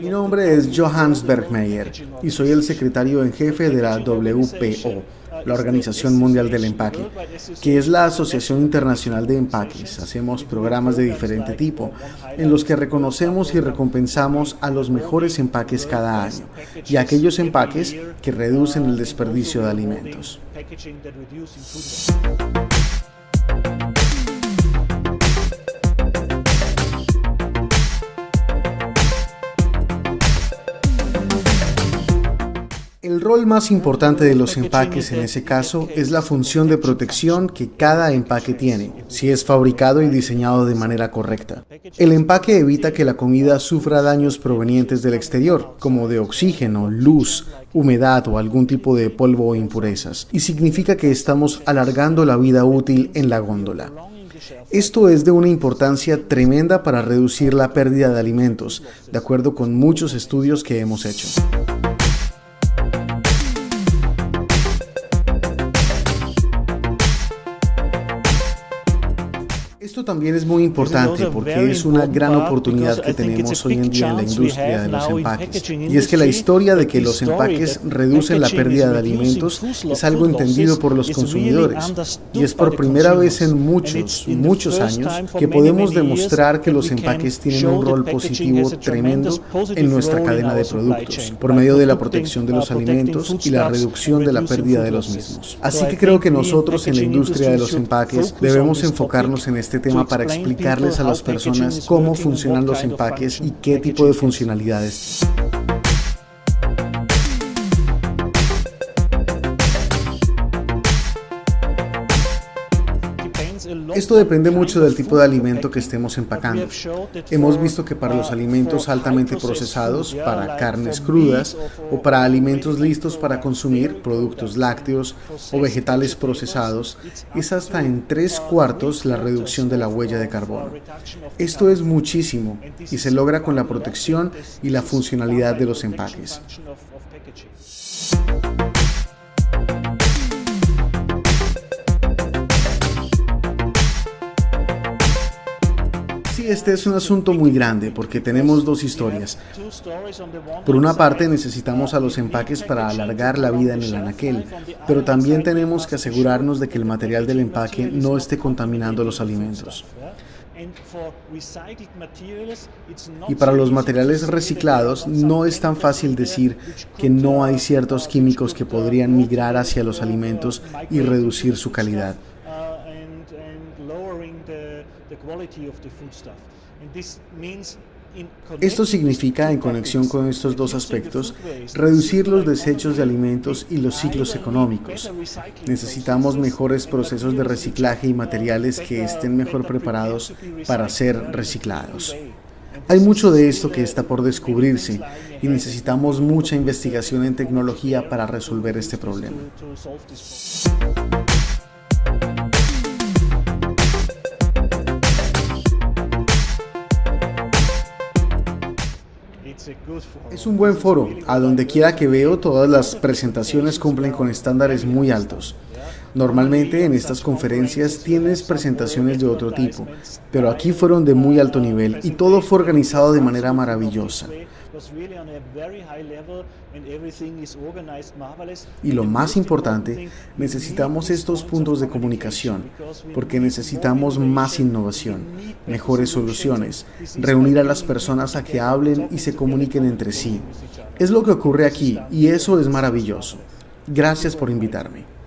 Mi nombre es Johannes Bergmeier y soy el secretario en jefe de la WPO, la Organización Mundial del Empaque, que es la Asociación Internacional de Empaques. Hacemos programas de diferente tipo, en los que reconocemos y recompensamos a los mejores empaques cada año y aquellos empaques que reducen el desperdicio de alimentos. Rol más importante de los empaques en ese caso es la función de protección que cada empaque tiene, si es fabricado y diseñado de manera correcta. El empaque evita que la comida sufra daños provenientes del exterior, como de oxígeno, luz, humedad o algún tipo de polvo o impurezas, y significa que estamos alargando la vida útil en la góndola. Esto es de una importancia tremenda para reducir la pérdida de alimentos, de acuerdo con muchos estudios que hemos hecho. Esto también es muy importante porque es una gran oportunidad que tenemos hoy en día en la industria de los empaques. Y es que la historia de que los empaques reducen la pérdida de alimentos es algo entendido por los consumidores. Y es por primera vez en muchos, muchos años que podemos demostrar que los empaques tienen un rol positivo tremendo en nuestra cadena de productos, por medio de la protección de los alimentos y la reducción de la pérdida de los mismos. Así que creo que nosotros en la industria de los empaques debemos enfocarnos en este tema para explicarles a las personas cómo funcionan los empaques y qué tipo de funcionalidades. Esto depende mucho del tipo de alimento que estemos empacando. Hemos visto que para los alimentos altamente procesados, para carnes crudas o para alimentos listos para consumir, productos lácteos o vegetales procesados, es hasta en tres cuartos la reducción de la huella de carbono. Esto es muchísimo y se logra con la protección y la funcionalidad de los empaques. Este es un asunto muy grande porque tenemos dos historias. Por una parte necesitamos a los empaques para alargar la vida en el anaquel, pero también tenemos que asegurarnos de que el material del empaque no esté contaminando los alimentos. Y para los materiales reciclados no es tan fácil decir que no hay ciertos químicos que podrían migrar hacia los alimentos y reducir su calidad. Esto significa, en conexión con estos dos aspectos, reducir los desechos de alimentos y los ciclos económicos. Necesitamos mejores procesos de reciclaje y materiales que estén mejor preparados para ser reciclados. Hay mucho de esto que está por descubrirse y necesitamos mucha investigación en tecnología para resolver este problema. Es un buen foro. A donde quiera que veo, todas las presentaciones cumplen con estándares muy altos. Normalmente en estas conferencias tienes presentaciones de otro tipo, pero aquí fueron de muy alto nivel y todo fue organizado de manera maravillosa. Y lo más importante, necesitamos estos puntos de comunicación, porque necesitamos más innovación, mejores soluciones, reunir a las personas a que hablen y se comuniquen entre sí. Es lo que ocurre aquí y eso es maravilloso. Gracias por invitarme.